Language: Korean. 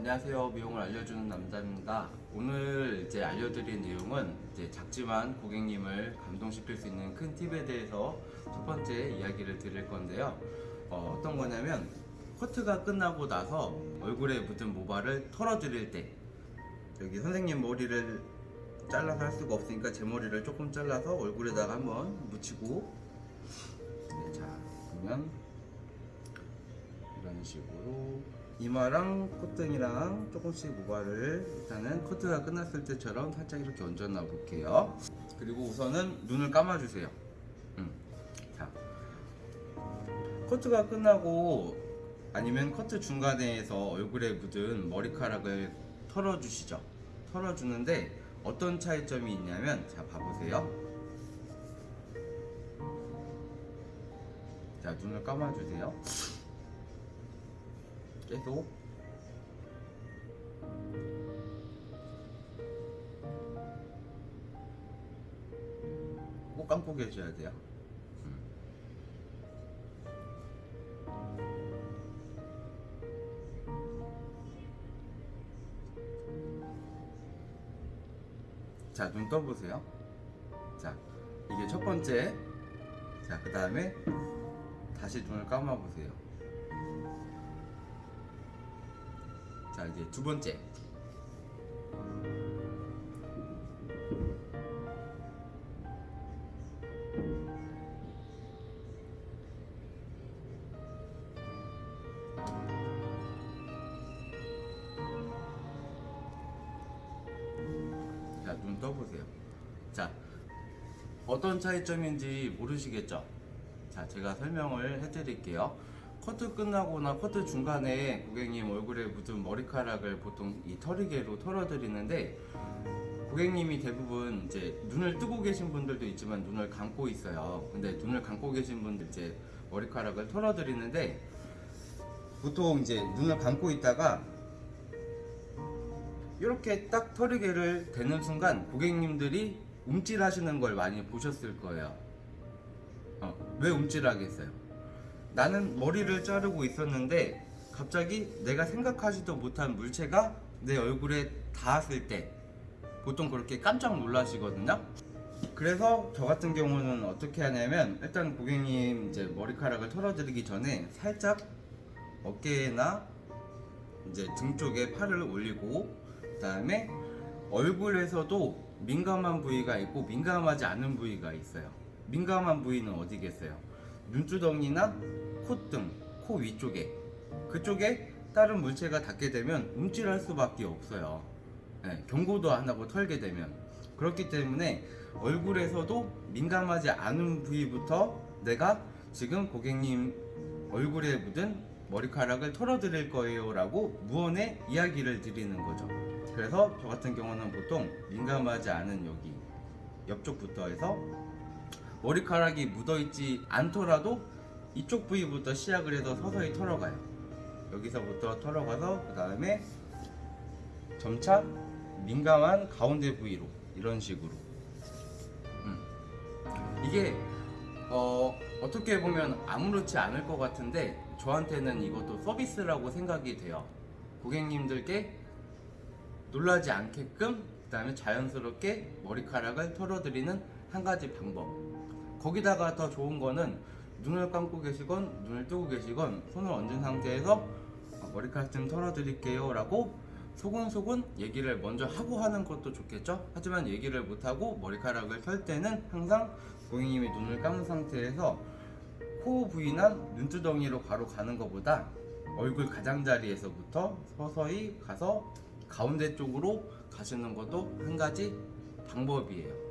어, 안녕하세요. 미용을 알려주는 남자입니다. 오늘 이제 알려드릴 내용은 이제 작지만 고객님을 감동시킬 수 있는 큰 팁에 대해서 첫 번째 이야기를 드릴 건데요. 어, 어떤 거냐면 커트가 끝나고 나서 얼굴에 묻은 모발을 털어드릴 때 여기 선생님 머리를 잘라서 할 수가 없으니까 제 머리를 조금 잘라서 얼굴에다가 한번 묻히고 네, 자 그러면 이런 식으로 이마랑 콧등이랑 조금씩 모발을 일단은 커트가 끝났을 때처럼 살짝 이렇게 놔 볼게요. 그리고 우선은 눈을 감아 주세요. 음. 자. 커트가 끝나고 아니면 커트 중간에서 얼굴에 묻은 머리카락을 털어 주시죠. 털어 주는데 어떤 차이점이 있냐면 자 봐보세요. 자 눈을 감아 주세요 계속 꼭 감고 계셔야 돼요. 음. 자, 눈 떠보세요. 자, 이게 첫 번째. 자, 그 다음에 다시 눈을 감아보세요. 자 이제 두 번째. 자눈 떠보세요. 자 어떤 차이점인지 모르시겠죠? 자 제가 설명을 해드릴게요 커트 끝나거나 커트 중간에 고객님 얼굴에 묻은 머리카락을 보통 이 털이개로 털어드리는데 고객님이 대부분 이제 눈을 뜨고 계신 분들도 있지만 눈을 감고 있어요. 근데 눈을 감고 계신 분들 이제 머리카락을 털어드리는데 보통 이제 눈을 감고 있다가 이렇게 딱 털이개를 대는 순간 고객님들이 움찔하시는 걸 많이 보셨을 거예요. 어, 왜 움찔하겠어요? 나는 머리를 자르고 있었는데 갑자기 내가 생각하지도 못한 물체가 내 얼굴에 닿았을 때 보통 그렇게 깜짝 놀라시거든요. 그래서 저 같은 경우는 어떻게 하냐면 일단 고객님 이제 머리카락을 털어드리기 전에 살짝 어깨나 이제 등 쪽에 팔을 올리고 그 다음에 얼굴에서도 민감한 부위가 있고 민감하지 않은 부위가 있어요. 민감한 부위는 어디겠어요? 눈두덩이나 콧등, 코 위쪽에. 그쪽에 다른 물체가 닿게 되면 움찔할 수밖에 없어요. 네, 경고도 안 하고 털게 되면. 그렇기 때문에 얼굴에서도 민감하지 않은 부위부터 내가 지금 고객님 얼굴에 묻은 머리카락을 털어드릴 거예요 라고 무언의 이야기를 드리는 거죠. 그래서 저 같은 경우는 보통 민감하지 않은 여기 옆쪽부터 해서 머리카락이 묻어있지 않더라도 이쪽 부위부터 시작을 해서 서서히 털어가요. 여기서부터 털어가서 그 다음에 점차 민감한 가운데 부위로 이런 식으로. 음. 이게 어, 어떻게 보면 아무렇지 않을 것 같은데 저한테는 이것도 서비스라고 생각이 돼요. 고객님들께 놀라지 않게끔 그 다음에 자연스럽게 머리카락을 털어드리는 한 가지 방법. 거기다가 더 좋은 거는 눈을 감고 계시건 눈을 뜨고 계시건 손을 얹은 상태에서 어, 머리카락 좀 털어드릴게요 라고 소곤소곤 얘기를 먼저 하고 하는 것도 좋겠죠? 하지만 얘기를 못하고 머리카락을 털 때는 항상 고객님이 눈을 감은 상태에서 코 부위나 눈두덩이로 바로 가는 것보다 얼굴 가장자리에서부터 서서히 가서 가운데 쪽으로 가시는 것도 한 가지 방법이에요